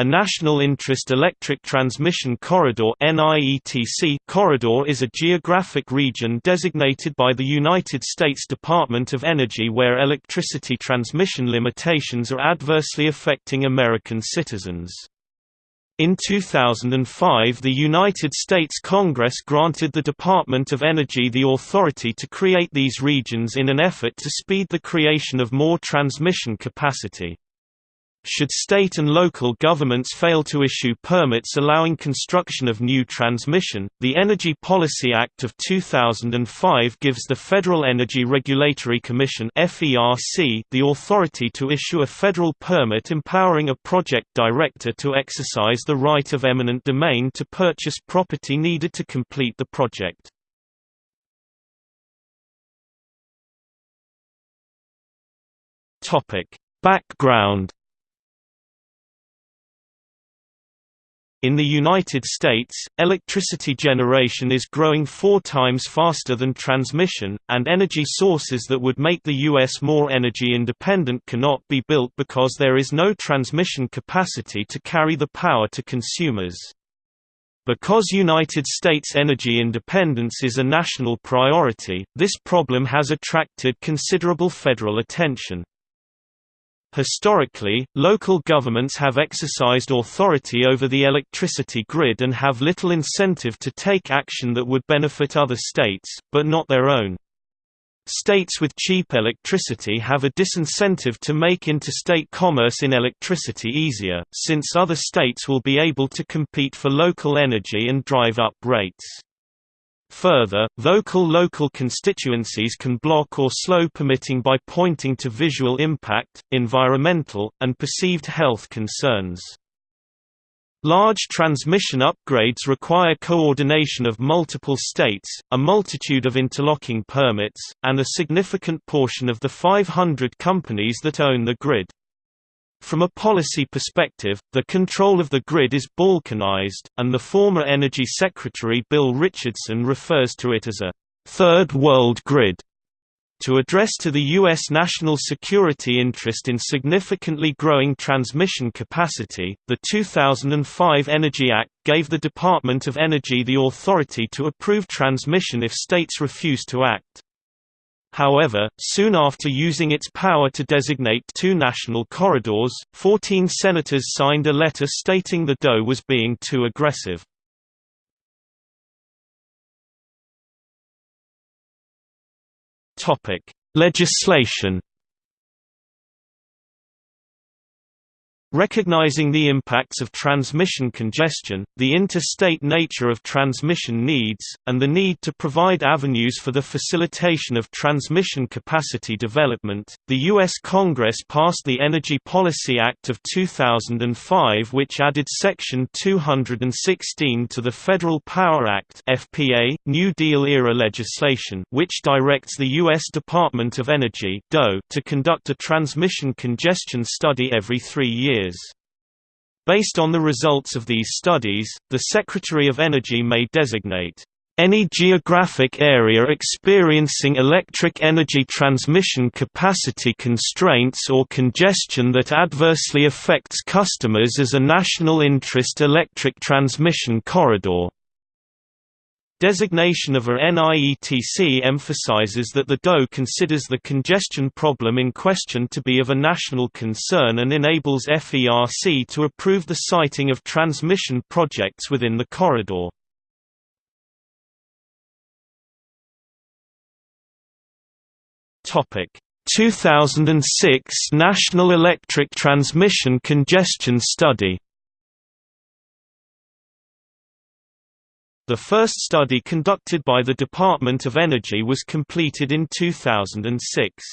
A National Interest Electric Transmission Corridor corridor is a geographic region designated by the United States Department of Energy where electricity transmission limitations are adversely affecting American citizens. In 2005 the United States Congress granted the Department of Energy the authority to create these regions in an effort to speed the creation of more transmission capacity. Should state and local governments fail to issue permits allowing construction of new transmission, the Energy Policy Act of 2005 gives the Federal Energy Regulatory Commission the authority to issue a federal permit empowering a project director to exercise the right of eminent domain to purchase property needed to complete the project. Background In the United States, electricity generation is growing four times faster than transmission, and energy sources that would make the U.S. more energy independent cannot be built because there is no transmission capacity to carry the power to consumers. Because United States energy independence is a national priority, this problem has attracted considerable federal attention. Historically, local governments have exercised authority over the electricity grid and have little incentive to take action that would benefit other states, but not their own. States with cheap electricity have a disincentive to make interstate commerce in electricity easier, since other states will be able to compete for local energy and drive up rates. Further, vocal local constituencies can block or slow permitting by pointing to visual impact, environmental, and perceived health concerns. Large transmission upgrades require coordination of multiple states, a multitude of interlocking permits, and a significant portion of the 500 companies that own the grid. From a policy perspective, the control of the grid is balkanized, and the former Energy Secretary Bill Richardson refers to it as a third world grid. To address to the U.S. national security interest in significantly growing transmission capacity, the 2005 Energy Act gave the Department of Energy the authority to approve transmission if states refuse to act. However, soon after using its power to designate two national corridors, 14 senators signed a letter stating the DOE was being too aggressive. Legislation Recognizing the impacts of transmission congestion, the interstate nature of transmission needs, and the need to provide avenues for the facilitation of transmission capacity development, the U.S. Congress passed the Energy Policy Act of 2005 which added Section 216 to the Federal Power Act FPA, New Deal-era legislation which directs the U.S. Department of Energy to conduct a transmission congestion study every three years years. Based on the results of these studies, the Secretary of Energy may designate any geographic area experiencing electric energy transmission capacity constraints or congestion that adversely affects customers as a national interest electric transmission corridor. Designation of a NIETC emphasizes that the DOE considers the congestion problem in question to be of a national concern and enables FERC to approve the siting of transmission projects within the corridor. Topic 2006 National Electric Transmission Congestion Study The first study conducted by the Department of Energy was completed in 2006.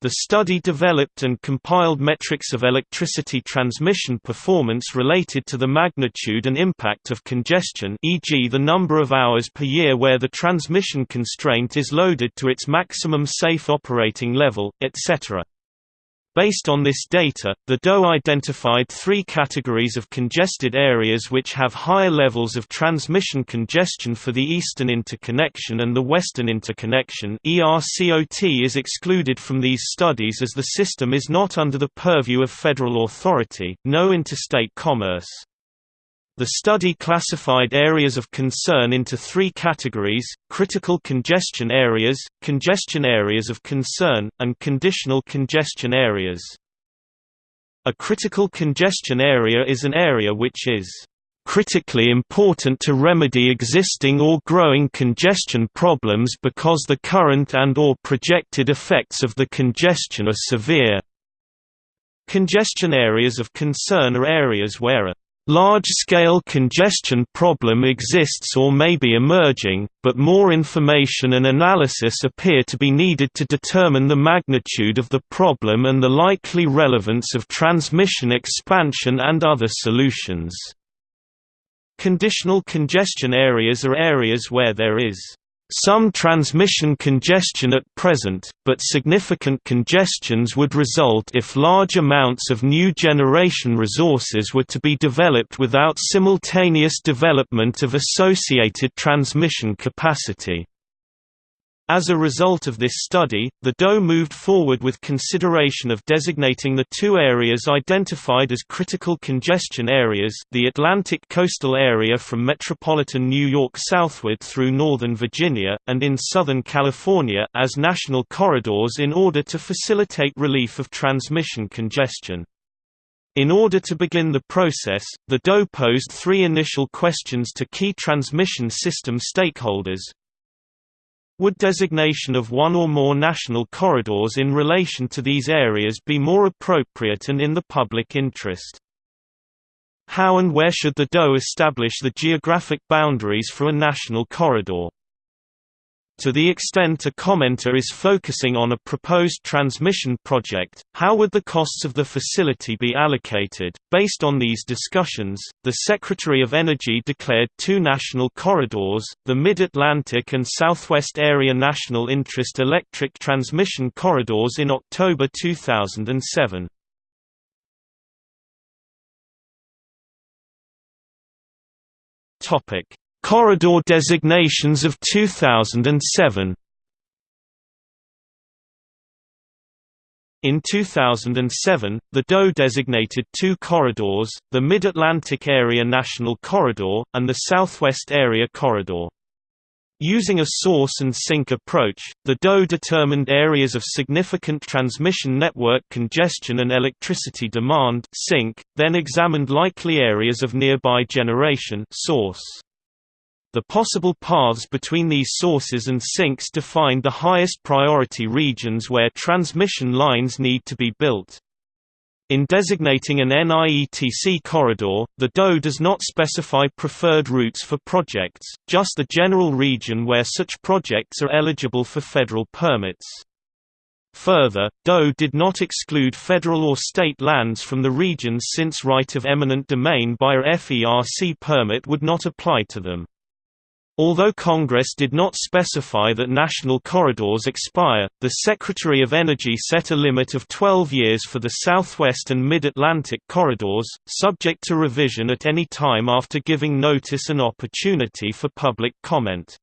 The study developed and compiled metrics of electricity transmission performance related to the magnitude and impact of congestion e.g. the number of hours per year where the transmission constraint is loaded to its maximum safe operating level, etc. Based on this data, the DOE identified three categories of congested areas which have higher levels of transmission congestion for the Eastern Interconnection and the Western Interconnection ERCOT is excluded from these studies as the system is not under the purview of federal authority, no interstate commerce. The study classified areas of concern into three categories, critical congestion areas, congestion areas of concern, and conditional congestion areas. A critical congestion area is an area which is critically important to remedy existing or growing congestion problems because the current and or projected effects of the congestion are severe. Congestion areas of concern are areas where a Large-scale congestion problem exists or may be emerging, but more information and analysis appear to be needed to determine the magnitude of the problem and the likely relevance of transmission expansion and other solutions. Conditional congestion areas are areas where there is some transmission congestion at present, but significant congestions would result if large amounts of new generation resources were to be developed without simultaneous development of associated transmission capacity. As a result of this study, the DOE moved forward with consideration of designating the two areas identified as critical congestion areas the Atlantic coastal area from metropolitan New York southward through northern Virginia, and in Southern California as national corridors in order to facilitate relief of transmission congestion. In order to begin the process, the DOE posed three initial questions to key transmission system stakeholders, would designation of one or more national corridors in relation to these areas be more appropriate and in the public interest? How and where should the DOE establish the geographic boundaries for a national corridor? To the extent a commenter is focusing on a proposed transmission project, how would the costs of the facility be allocated? Based on these discussions, the Secretary of Energy declared two national corridors, the Mid-Atlantic and Southwest Area National Interest Electric Transmission Corridors in October 2007. Topic: Corridor designations of 2007 In 2007, the DOE designated two corridors, the Mid-Atlantic Area National Corridor, and the Southwest Area Corridor. Using a source and sink approach, the DOE determined areas of significant transmission network congestion and electricity demand sink, then examined likely areas of nearby generation source. The possible paths between these sources and sinks defined the highest priority regions where transmission lines need to be built. In designating an NIETC corridor, the DOE does not specify preferred routes for projects, just the general region where such projects are eligible for federal permits. Further, DOE did not exclude federal or state lands from the regions since right of eminent domain by a FERC permit would not apply to them. Although Congress did not specify that national corridors expire, the Secretary of Energy set a limit of 12 years for the Southwest and Mid-Atlantic corridors, subject to revision at any time after giving notice and opportunity for public comment.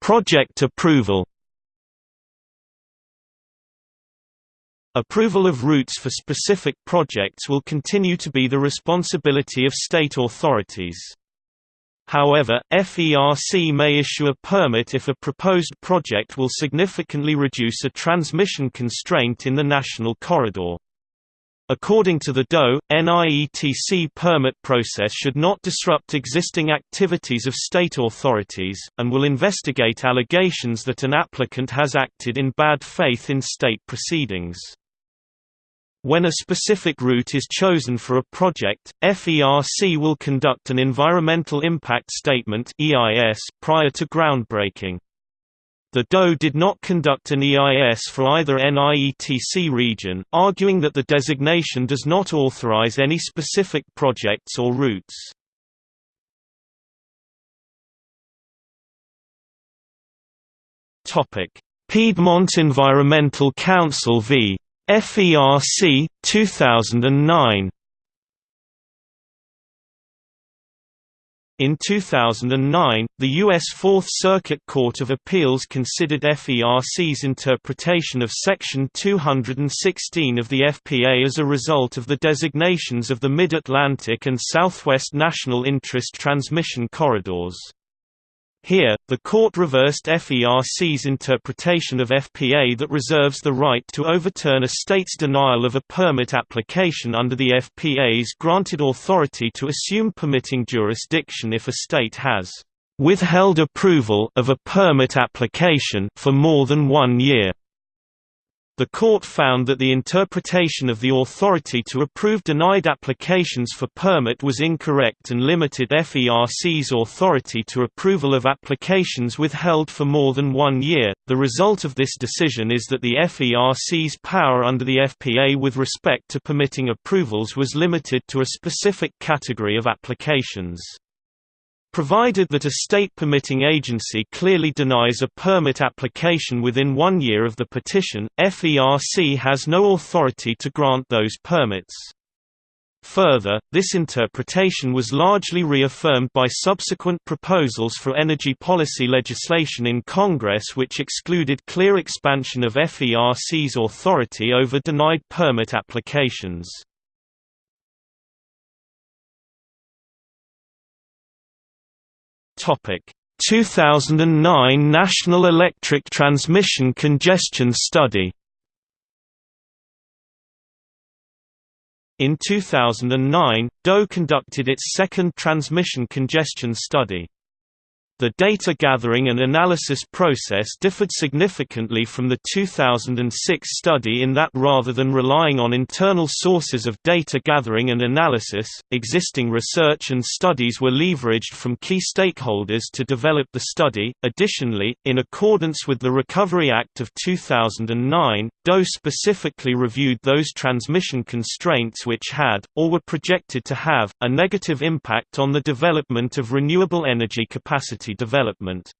Project approval Approval of routes for specific projects will continue to be the responsibility of state authorities. However, FERC may issue a permit if a proposed project will significantly reduce a transmission constraint in the national corridor. According to the DOE, NIETC permit process should not disrupt existing activities of state authorities, and will investigate allegations that an applicant has acted in bad faith in state proceedings. When a specific route is chosen for a project, FERC will conduct an Environmental Impact Statement prior to groundbreaking. The DOE did not conduct an EIS for either NIETC region, arguing that the designation does not authorize any specific projects or routes. Piedmont Environmental Council v. FERC, 2009 In 2009, the U.S. Fourth Circuit Court of Appeals considered FERC's interpretation of Section 216 of the FPA as a result of the designations of the Mid-Atlantic and Southwest National Interest Transmission Corridors. Here, the court reversed FERC's interpretation of FPA that reserves the right to overturn a state's denial of a permit application under the FPA's granted authority to assume permitting jurisdiction if a state has withheld approval of a permit application for more than one year. The court found that the interpretation of the authority to approve denied applications for permit was incorrect and limited FERC's authority to approval of applications withheld for more than one year. The result of this decision is that the FERC's power under the FPA with respect to permitting approvals was limited to a specific category of applications. Provided that a state permitting agency clearly denies a permit application within one year of the petition, FERC has no authority to grant those permits. Further, this interpretation was largely reaffirmed by subsequent proposals for energy policy legislation in Congress which excluded clear expansion of FERC's authority over denied permit applications. 2009 National Electric Transmission Congestion Study In 2009, DOE conducted its second transmission congestion study. The data gathering and analysis process differed significantly from the 2006 study in that rather than relying on internal sources of data gathering and analysis, existing research and studies were leveraged from key stakeholders to develop the study. Additionally, in accordance with the Recovery Act of 2009, DOE specifically reviewed those transmission constraints which had, or were projected to have, a negative impact on the development of renewable energy capacity development.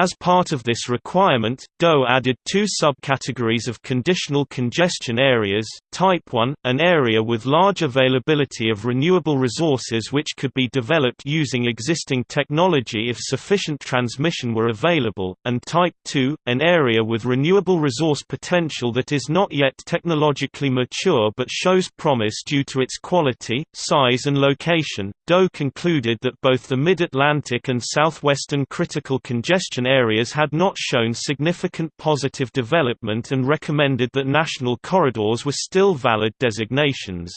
As part of this requirement, DOE added two subcategories of conditional congestion areas, Type 1, an area with large availability of renewable resources which could be developed using existing technology if sufficient transmission were available, and Type 2, an area with renewable resource potential that is not yet technologically mature but shows promise due to its quality, size and location. DOE concluded that both the Mid-Atlantic and Southwestern critical congestion areas had not shown significant positive development and recommended that national corridors were still valid designations.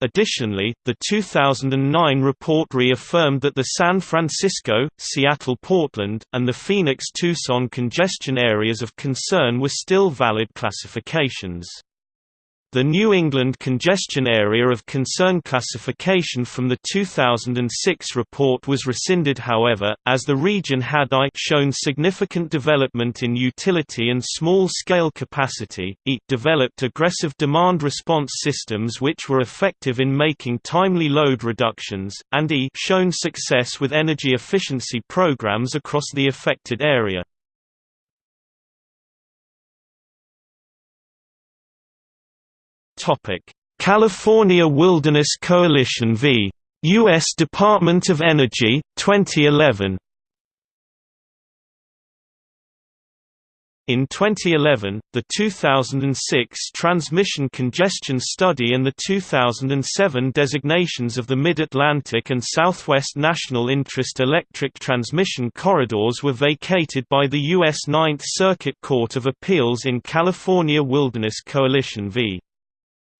Additionally, the 2009 report reaffirmed that the San Francisco, Seattle-Portland, and the Phoenix-Tucson congestion areas of concern were still valid classifications. The New England Congestion Area of Concern classification from the 2006 report was rescinded however, as the region had I shown significant development in utility and small-scale capacity, e developed aggressive demand response systems which were effective in making timely load reductions, and e shown success with energy efficiency programs across the affected area. California Wilderness Coalition v. U.S. Department of Energy, 2011 In 2011, the 2006 Transmission Congestion Study and the 2007 designations of the Mid-Atlantic and Southwest National Interest Electric Transmission Corridors were vacated by the U.S. Ninth Circuit Court of Appeals in California Wilderness Coalition v.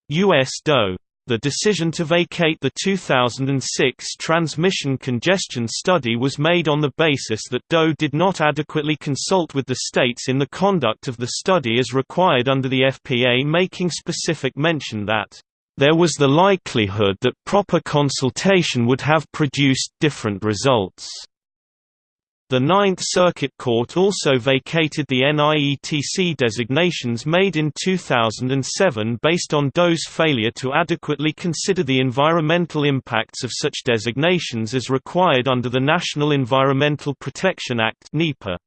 U.S. DOE. The decision to vacate the 2006 transmission congestion study was made on the basis that DOE did not adequately consult with the states in the conduct of the study as required under the FPA making specific mention that, "...there was the likelihood that proper consultation would have produced different results." The Ninth Circuit Court also vacated the NIETC designations made in 2007 based on DOE's failure to adequately consider the environmental impacts of such designations as required under the National Environmental Protection Act (NEPA).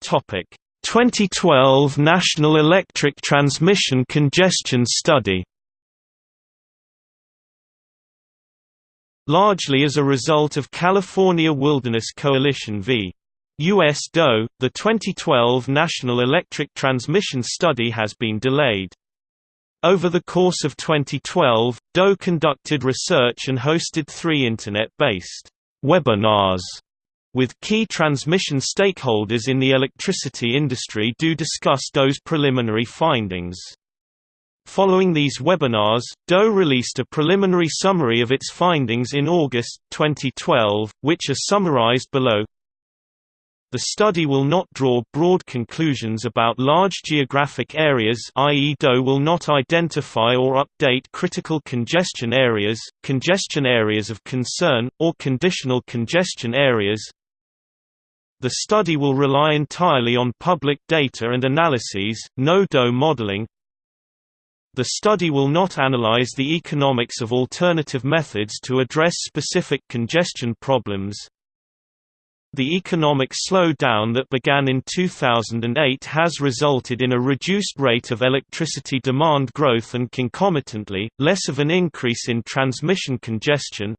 Topic: 2012 National Electric Transmission Congestion Study. Largely as a result of California Wilderness Coalition v. U.S. DOE, the 2012 National Electric Transmission Study has been delayed. Over the course of 2012, DOE conducted research and hosted three Internet-based webinars with key transmission stakeholders in the electricity industry do discuss DOE's preliminary findings. Following these webinars, DOE released a preliminary summary of its findings in August, 2012, which are summarized below. The study will not draw broad conclusions about large geographic areas i.e. DOE will not identify or update critical congestion areas, congestion areas of concern, or conditional congestion areas, the study will rely entirely on public data and analyses, no DOE modeling. The study will not analyze the economics of alternative methods to address specific congestion problems. The economic slowdown that began in 2008 has resulted in a reduced rate of electricity demand growth and concomitantly, less of an increase in transmission congestion,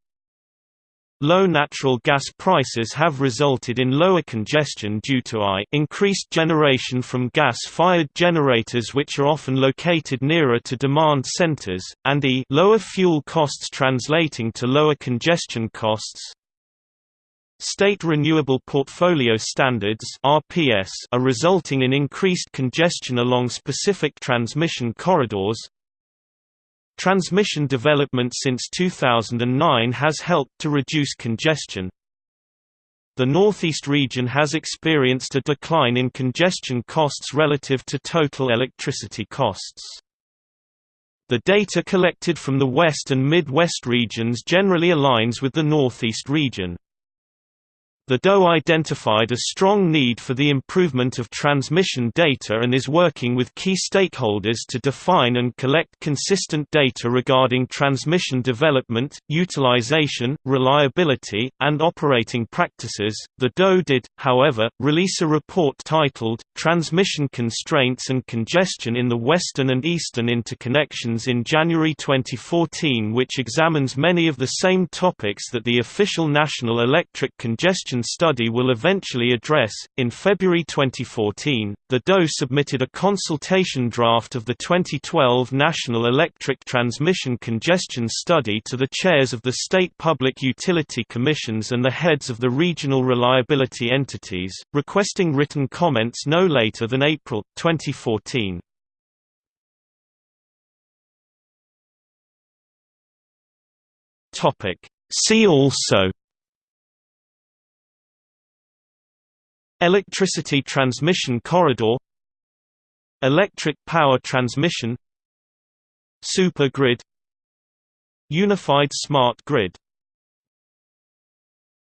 Low natural gas prices have resulted in lower congestion due to I increased generation from gas-fired generators which are often located nearer to demand centers, and E lower fuel costs translating to lower congestion costs. State Renewable Portfolio Standards RPS are resulting in increased congestion along specific transmission corridors, Transmission development since 2009 has helped to reduce congestion. The Northeast region has experienced a decline in congestion costs relative to total electricity costs. The data collected from the West and Midwest regions generally aligns with the Northeast region. The DOE identified a strong need for the improvement of transmission data and is working with key stakeholders to define and collect consistent data regarding transmission development, utilization, reliability, and operating practices. The DOE did, however, release a report titled, Transmission Constraints and Congestion in the Western and Eastern Interconnections in January 2014, which examines many of the same topics that the official National Electric Congestion study will eventually address. In February 2014, the DOE submitted a consultation draft of the 2012 National Electric Transmission Congestion Study to the chairs of the state public utility commissions and the heads of the regional reliability entities, requesting written comments no later than April 2014. Topic See also Electricity transmission corridor Electric power transmission Supergrid Unified smart grid